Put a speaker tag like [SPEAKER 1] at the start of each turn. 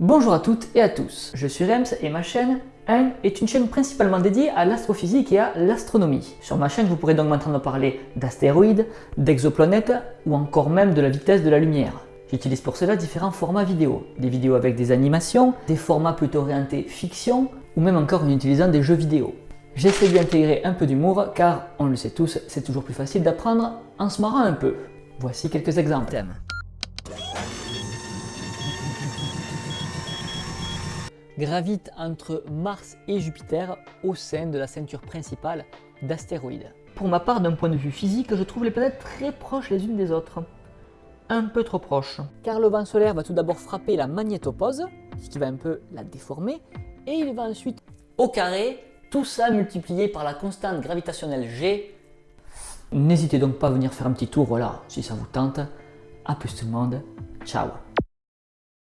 [SPEAKER 1] Bonjour à toutes et à tous, je suis Rems et ma chaîne 1 est une chaîne principalement dédiée à l'astrophysique et à l'astronomie. Sur ma chaîne, vous pourrez donc m'entendre parler d'astéroïdes, d'exoplanètes ou encore même de la vitesse de la lumière. J'utilise pour cela différents formats vidéo, des vidéos avec des animations, des formats plutôt orientés fiction ou même encore en utilisant des jeux vidéo. J'essaie d'y intégrer un peu d'humour car, on le sait tous, c'est toujours plus facile d'apprendre en se marrant un peu. Voici quelques exemples gravite entre Mars et Jupiter au sein de la ceinture principale d'astéroïdes. Pour ma part, d'un point de vue physique, je trouve les planètes très proches les unes des autres. Un peu trop proches. Car le vent solaire va tout d'abord frapper la magnétopause, ce qui va un peu la déformer, et il va ensuite au carré, tout ça multiplié par la constante gravitationnelle G. N'hésitez donc pas à venir faire un petit tour, voilà, si ça vous tente. A plus tout le monde, ciao